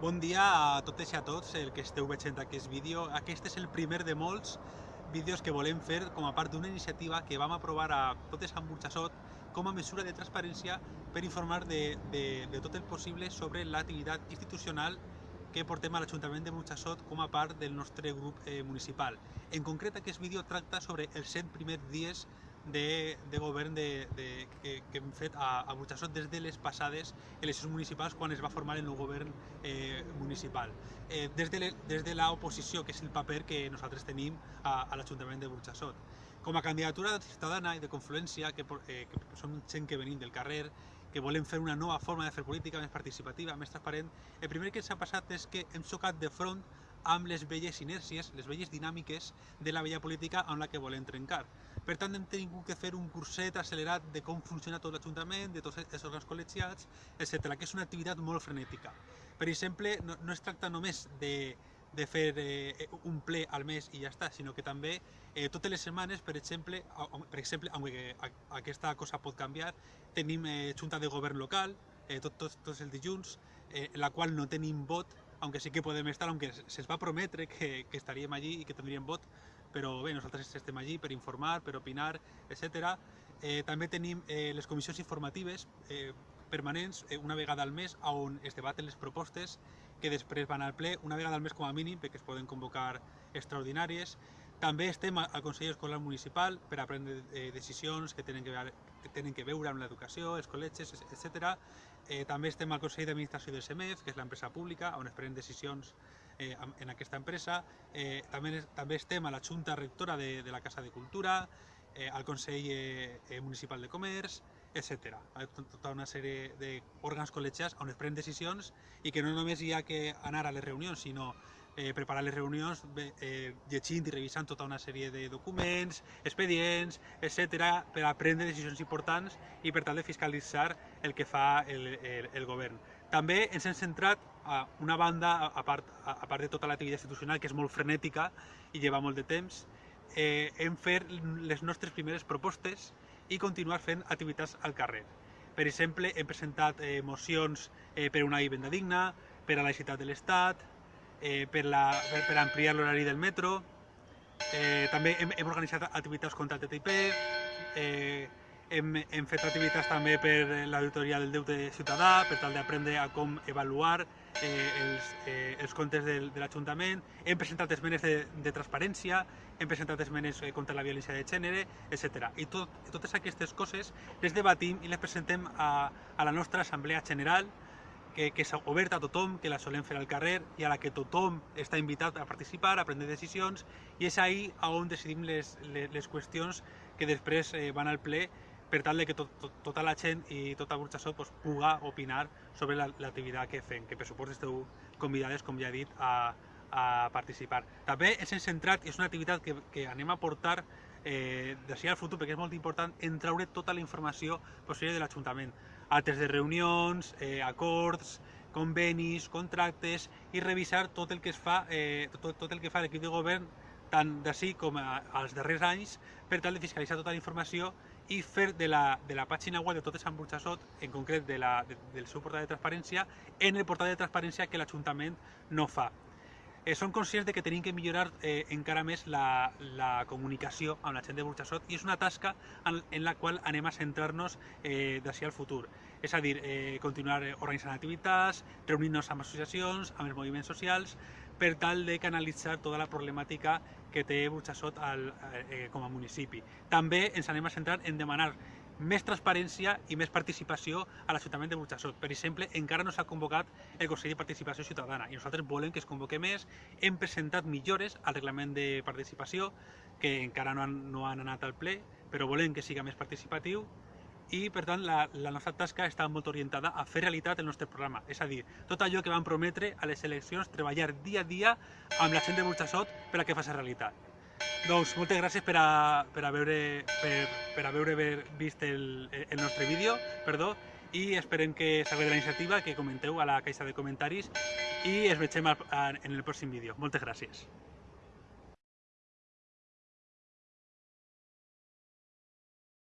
Bon dia a totes i a tots el que esteu veient aquest vídeo. Aquest és el primer de molts vídeos que volem fer com a part d'una iniciativa que vam aprovar a totes amb Burxassot com a mesura de transparència per informar de, de, de tot el possible sobre l'activitat institucional que portem a l'Ajuntament de Burxassot com a part del nostre grup eh, municipal. En concret, aquest vídeo tracta sobre els 100 primers dies de, de govern de, de, que, que hem fet a, a Burxassot des de les passades eleccions municipals quan es va formar el nou govern eh, municipal. Eh, des de l'oposició, que és el paper que nosaltres tenim a, a l'Ajuntament de Burxassot. Com a candidatura ciutadana i de confluència, que, eh, que som gent que venim del carrer, que volem fer una nova forma de fer política més participativa, més transparent, el primer que ens ha passat és que hem xocat de front amb les velles inèrcies, les velles dinàmiques de la vella política amb la que volem trencar. Per tant, hem tingut que fer un curset accelerat de com funciona tot l'Ajuntament, de tots els òrgans col·legiats, etc., que és una activitat molt frenètica. Per exemple, no, no es tracta només de, de fer eh, un ple al mes i ja està, sinó que també eh, totes les setmanes, per exemple, per exemple, aunque aquesta cosa pot canviar, tenim eh, junta de govern local, eh, tots tot, tot els dilluns, eh, la qual no tenim vot, aunque sí que podem estar, aunque se'ns va prometre que, que estaríem allí i que tindríem vot, però bé, nosaltres estem allí per informar, per opinar, etc. Eh, també tenim eh, les comissions informatives eh, permanents eh, una vegada al mes on es debaten les propostes que després van al ple una vegada al mes com a mínim perquè es poden convocar extraordinàries. També estem al Consell Escolar Municipal per a prendre eh, decisions que tenen que, veure, que tenen que veure amb l'educació, els col·legis, etc. Eh, també estem al Consell d'Administració del CEMEF, que és l'empresa pública, on es prenen decisions eh, en aquesta empresa. Eh, també, també estem a la Junta Rectora de, de la Casa de Cultura, eh, al Consell eh, Municipal de Comerç, etc. Tota una sèrie d'òrgans col·legiats on es prenen decisions i que no només hi ha que anar a les reunions, sinó eh, preparar les reunions eh, llegint i revisant tota una sèrie de documents, expedients, etc per a prendre decisions importants i per tal de fiscalitzar el que fa el, el, el govern. També ens hem centrat a una banda, a part, a part de tota l'activitat institucional, que és molt frenètica i lleva molt de temps, eh, hem fet les nostres primeres propostes i continuar fent activitats al carrer. Per exemple, hem presentat eh, mocions eh, per una vivenda digna, per a la ciutat de l'Estat, eh, per, la, per, per ampliar l'horari del metro, eh, també hem, hem organitzat activitats contra el TTIP, eh, hem, hem fet activitats també per l'auditoria del deute ciutadà, per tal d'aprendre a com avaluar eh, els, eh, els comptes del, de l'Ajuntament, hem presentat esmenes de, de transparència, hem presentat esmenes eh, contra la violència de gènere, etc. I tot, totes aquestes coses les debatim i les presentem a, a la nostra Assemblea General, que, que és oberta a tothom, que la solem fer al carrer i a la que tothom està invitat a participar, a prendre decisions, i és ahí on decidim les, les, les qüestions que després eh, van al ple per tal de que tot, tot, tota la gent i tota Burxassot pues, puga opinar sobre l'activitat la, que fem, que per supost esteu convidades, com ja he dit, a, a participar. També ens hem centrat, és una activitat que, que anem a portar eh, d'ací al futur, perquè és molt important, en traure tota la informació possible de l'Ajuntament. Altres de reunions, eh, acords, convenis, contractes i revisar tot el que es fa, eh, tot, tot el que fa l'equip de govern tant d'ací com a, als darrers anys per tal de fiscalitzar tota la informació i fer de la, de la pàgina web de Totes Sant Burxassot, en concret de la, de, del seu portal de transparència, en el portal de transparència que l'Ajuntament no fa. Eh, som conscients de que tenim que millorar eh, encara més la, la comunicació amb la gent de Burxassot i és una tasca en, en la qual anem a centrar-nos eh, d'ací al futur. És a dir, eh, continuar organitzant activitats, reunir-nos amb associacions, amb els moviments socials, per tal de canalitzar tota la problemàtica que té Burxassot al, eh, com a municipi. També ens anem a centrar en demanar més transparència i més participació a l'Ajuntament de Burxassot. Per exemple, encara no s'ha convocat el Consell de Participació Ciutadana i nosaltres volem que es convoque més. Hem presentat millores al reglament de participació que encara no han, no han anat al ple, però volem que siga més participatiu i per tant la, la nostra tasca està molt orientada a fer realitat el nostre programa, és a dir, tot allò que vam prometre a les eleccions, treballar dia a dia amb la gent de Burxassot per a que faci realitat. Doncs moltes gràcies per a, per a veure, per, per a veure haver vist el, el nostre vídeo, perdó, i esperem que s'agradi la iniciativa, que comenteu a la caixa de comentaris i es vegem en el pròxim vídeo. Moltes gràcies.